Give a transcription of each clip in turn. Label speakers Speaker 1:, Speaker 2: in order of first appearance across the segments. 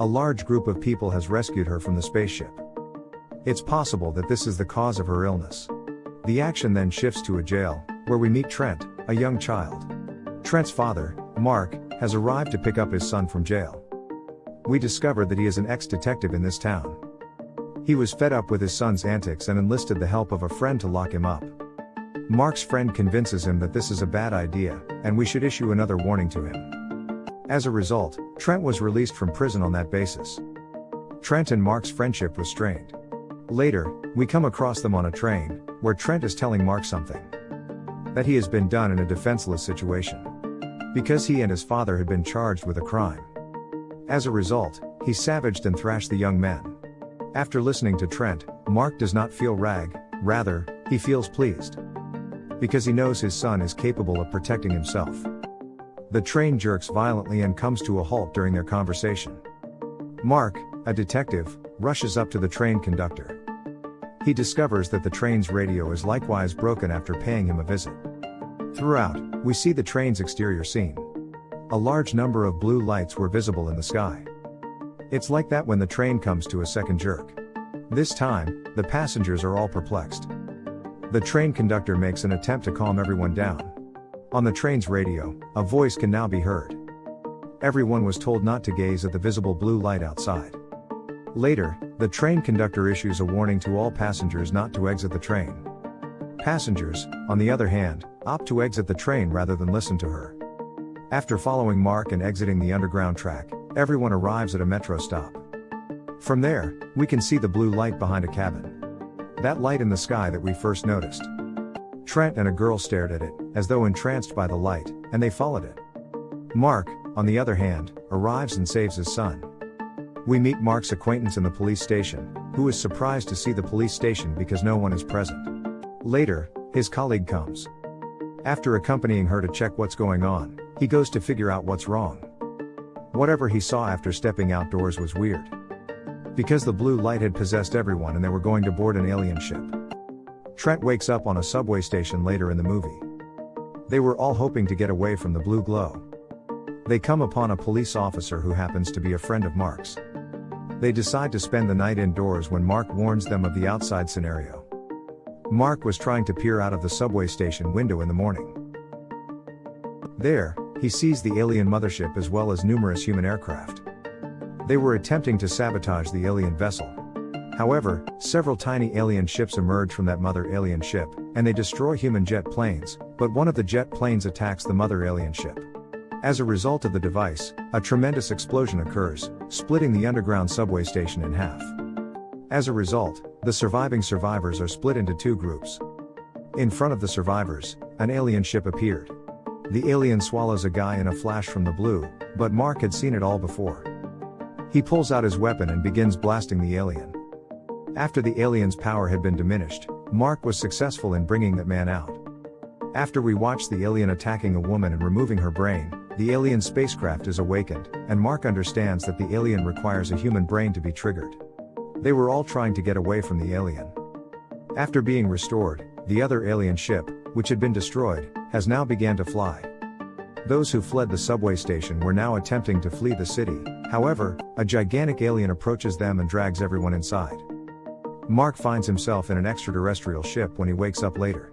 Speaker 1: A large group of people has rescued her from the spaceship. It's possible that this is the cause of her illness. The action then shifts to a jail, where we meet Trent, a young child. Trent's father, Mark, has arrived to pick up his son from jail. We discover that he is an ex detective in this town. He was fed up with his son's antics and enlisted the help of a friend to lock him up. Mark's friend convinces him that this is a bad idea, and we should issue another warning to him. As a result, Trent was released from prison on that basis. Trent and Mark's friendship was strained. Later, we come across them on a train, where Trent is telling Mark something. That he has been done in a defenseless situation. Because he and his father had been charged with a crime. As a result, he savaged and thrashed the young men. After listening to Trent, Mark does not feel rag, rather, he feels pleased. Because he knows his son is capable of protecting himself. The train jerks violently and comes to a halt during their conversation. Mark, a detective, rushes up to the train conductor. He discovers that the train's radio is likewise broken after paying him a visit. Throughout, we see the train's exterior scene. A large number of blue lights were visible in the sky. It's like that when the train comes to a second jerk. This time, the passengers are all perplexed. The train conductor makes an attempt to calm everyone down. On the train's radio, a voice can now be heard. Everyone was told not to gaze at the visible blue light outside. Later, the train conductor issues a warning to all passengers not to exit the train. Passengers, on the other hand, opt to exit the train rather than listen to her. After following Mark and exiting the underground track, everyone arrives at a metro stop. From there, we can see the blue light behind a cabin. That light in the sky that we first noticed. Trent and a girl stared at it, as though entranced by the light, and they followed it. Mark, on the other hand, arrives and saves his son. We meet Mark's acquaintance in the police station, who is surprised to see the police station because no one is present. Later, his colleague comes. After accompanying her to check what's going on, he goes to figure out what's wrong. Whatever he saw after stepping outdoors was weird. Because the blue light had possessed everyone and they were going to board an alien ship. Trent wakes up on a subway station later in the movie. They were all hoping to get away from the blue glow. They come upon a police officer who happens to be a friend of Mark's. They decide to spend the night indoors when Mark warns them of the outside scenario. Mark was trying to peer out of the subway station window in the morning. There, he sees the alien mothership as well as numerous human aircraft. They were attempting to sabotage the alien vessel. However, several tiny alien ships emerge from that mother alien ship, and they destroy human jet planes, but one of the jet planes attacks the mother alien ship. As a result of the device, a tremendous explosion occurs, splitting the underground subway station in half. As a result, the surviving survivors are split into two groups. In front of the survivors, an alien ship appeared. The alien swallows a guy in a flash from the blue, but Mark had seen it all before. He pulls out his weapon and begins blasting the alien. After the alien's power had been diminished, Mark was successful in bringing that man out. After we watch the alien attacking a woman and removing her brain, the alien spacecraft is awakened, and Mark understands that the alien requires a human brain to be triggered. They were all trying to get away from the alien. After being restored, the other alien ship, which had been destroyed, has now began to fly. Those who fled the subway station were now attempting to flee the city, however, a gigantic alien approaches them and drags everyone inside. Mark finds himself in an extraterrestrial ship when he wakes up later.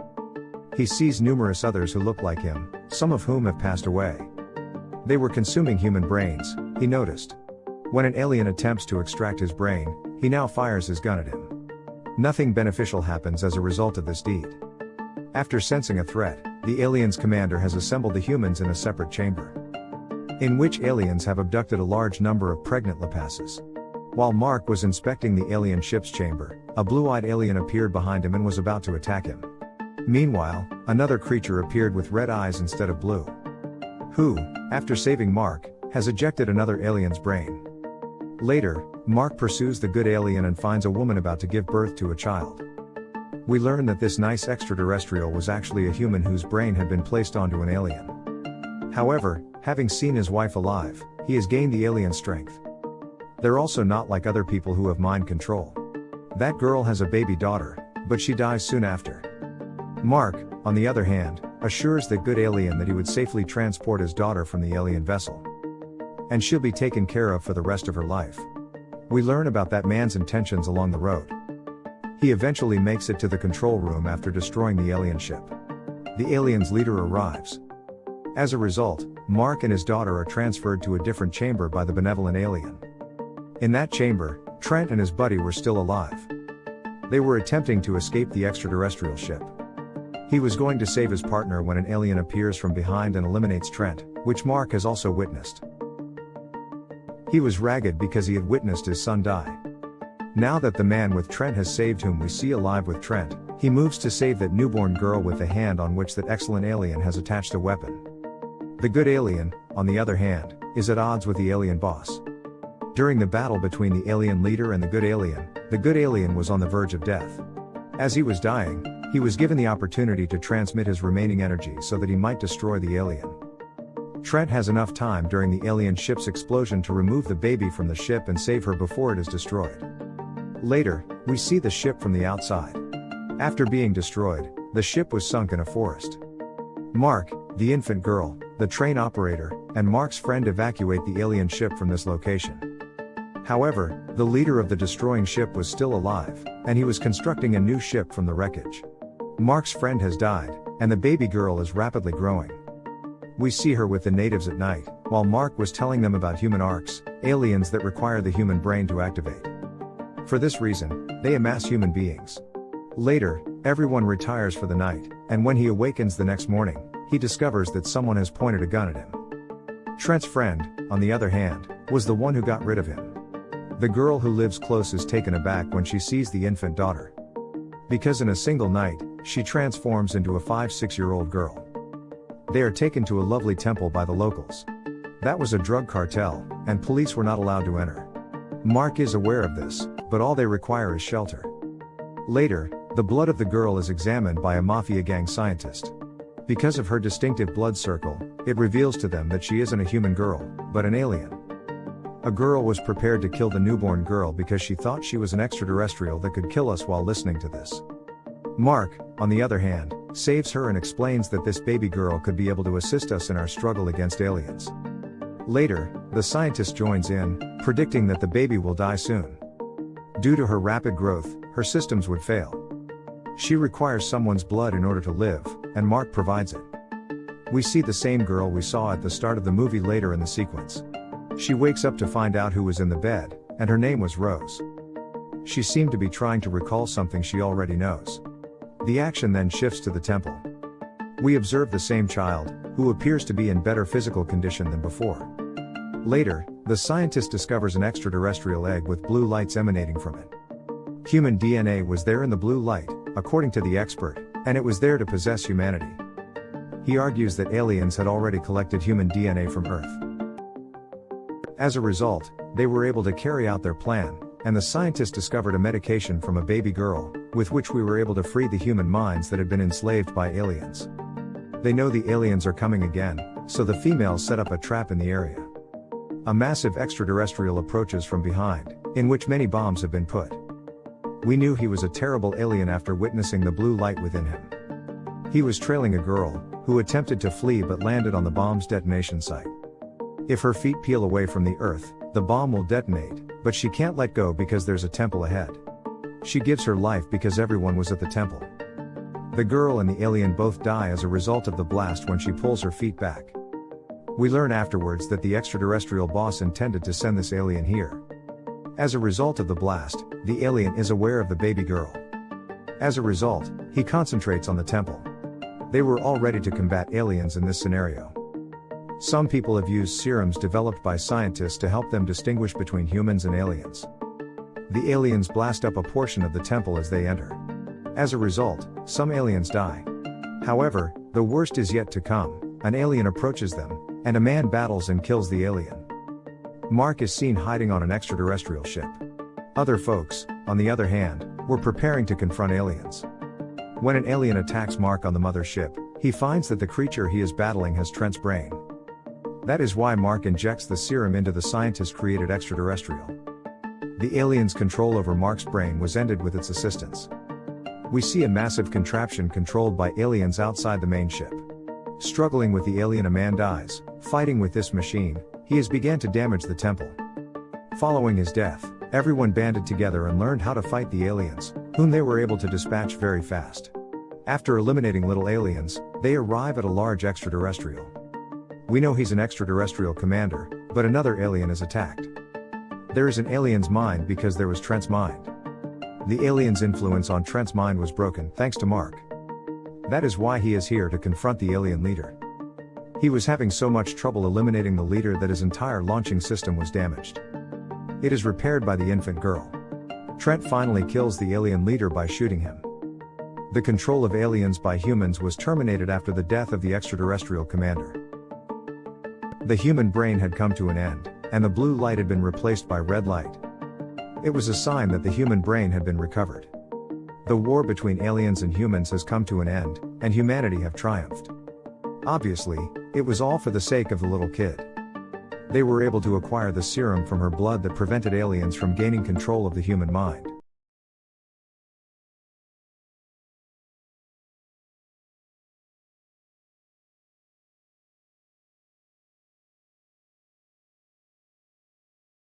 Speaker 1: He sees numerous others who look like him, some of whom have passed away. They were consuming human brains, he noticed. When an alien attempts to extract his brain, he now fires his gun at him. Nothing beneficial happens as a result of this deed. After sensing a threat, the alien's commander has assembled the humans in a separate chamber. In which aliens have abducted a large number of pregnant Lapasses. While Mark was inspecting the alien ship's chamber, a blue eyed alien appeared behind him and was about to attack him. Meanwhile, another creature appeared with red eyes instead of blue. Who, after saving Mark, has ejected another alien's brain. Later, Mark pursues the good alien and finds a woman about to give birth to a child. We learn that this nice extraterrestrial was actually a human whose brain had been placed onto an alien. However, having seen his wife alive, he has gained the alien strength. They're also not like other people who have mind control. That girl has a baby daughter, but she dies soon after. Mark, on the other hand, assures the good alien that he would safely transport his daughter from the alien vessel. and she'll be taken care of for the rest of her life. We learn about that man's intentions along the road. He eventually makes it to the control room after destroying the alien ship. The alien's leader arrives. As a result, Mark and his daughter are transferred to a different chamber by the benevolent alien. In that chamber, Trent and his buddy were still alive. They were attempting to escape the extraterrestrial ship. He was going to save his partner when an alien appears from behind and eliminates Trent, which Mark has also witnessed. He was ragged because he had witnessed his son die. Now that the man with Trent has saved whom we see alive with Trent, he moves to save that newborn girl with the hand on which that excellent alien has attached a weapon. The good alien, on the other hand, is at odds with the alien boss. During the battle between the alien leader and the good alien, the good alien was on the verge of death. As he was dying, he was given the opportunity to transmit his remaining energy so that he might destroy the alien. Trent has enough time during the alien ship's explosion to remove the baby from the ship and save her before it is destroyed. Later, we see the ship from the outside. After being destroyed, the ship was sunk in a forest. Mark, the infant girl, the train operator, and Mark's friend evacuate the alien ship from this location. However, the leader of the destroying ship was still alive, and he was constructing a new ship from the wreckage. Mark's friend has died, and the baby girl is rapidly growing. We see her with the natives at night, while Mark was telling them about human arcs, aliens that require the human brain to activate. For this reason, they amass human beings. Later, everyone retires for the night, and when he awakens the next morning, he discovers that someone has pointed a gun at him. Trent's friend, on the other hand, was the one who got rid of him. The girl who lives close is taken aback when she sees the infant daughter. Because in a single night, she transforms into a 5 6 year old girl. They are taken to a lovely temple by the locals. That was a drug cartel, and police were not allowed to enter. Mark is aware of this, but all they require is shelter. Later, the blood of the girl is examined by a mafia gang scientist. Because of her distinctive blood circle, it reveals to them that she isn't a human girl, but an alien. A girl was prepared to kill the newborn girl because she thought she was an extraterrestrial that could kill us while listening to this. Mark, on the other hand, saves her and explains that this baby girl could be able to assist us in our struggle against aliens. Later, the scientist joins in, predicting that the baby will die soon. Due to her rapid growth, her systems would fail. She requires someone's blood in order to live, and Mark provides it. We see the same girl we saw at the start of the movie later in the sequence. She wakes up to find out who was in the bed, and her name was Rose. She seemed to be trying to recall something she already knows. The action then shifts to the temple. We observe the same child, who appears to be in better physical condition than before. Later, the scientist discovers an extraterrestrial egg with blue lights emanating from it. Human DNA was there in the blue light, according to the expert, and it was there to possess humanity. He argues that aliens had already collected human DNA from Earth. As a result, they were able to carry out their plan, and the scientists discovered a medication from a baby girl, with which we were able to free the human minds that had been enslaved by aliens. They know the aliens are coming again, so the females set up a trap in the area. A massive extraterrestrial approaches from behind, in which many bombs have been put. We knew he was a terrible alien after witnessing the blue light within him. He was trailing a girl, who attempted to flee but landed on the bomb's detonation site. If her feet peel away from the earth, the bomb will detonate, but she can't let go because there's a temple ahead. She gives her life because everyone was at the temple. The girl and the alien both die as a result of the blast when she pulls her feet back. We learn afterwards that the extraterrestrial boss intended to send this alien here. As a result of the blast, the alien is aware of the baby girl. As a result, he concentrates on the temple. They were all ready to combat aliens in this scenario. Some people have used serums developed by scientists to help them distinguish between humans and aliens. The aliens blast up a portion of the temple as they enter. As a result, some aliens die. However, the worst is yet to come an alien approaches them, and a man battles and kills the alien. Mark is seen hiding on an extraterrestrial ship. Other folks, on the other hand, were preparing to confront aliens. When an alien attacks Mark on the mothership, he finds that the creature he is battling has Trent's brain. That is why Mark injects the serum into the scientist created extraterrestrial. The alien's control over Mark's brain was ended with its assistance. We see a massive contraption controlled by aliens outside the main ship. Struggling with the alien, a man dies. Fighting with this machine, he has began to damage the temple. Following his death, everyone banded together and learned how to fight the aliens, whom they were able to dispatch very fast. After eliminating little aliens, they arrive at a large extraterrestrial. We know he's an extraterrestrial commander, but another alien is attacked. There is an alien's mind because there was Trent's mind. The alien's influence on Trent's mind was broken thanks to Mark. That is why he is here to confront the alien leader. He was having so much trouble eliminating the leader that his entire launching system was damaged. It is repaired by the infant girl. Trent finally kills the alien leader by shooting him. The control of aliens by humans was terminated after the death of the extraterrestrial commander. The human brain had come to an end, and the blue light had been replaced by red light. It was a sign that the human brain had been recovered. The war between aliens and humans has come to an end, and humanity have triumphed. Obviously, it was all for the sake of the little kid. They were able to acquire the serum from her blood that prevented aliens from gaining control of the human mind.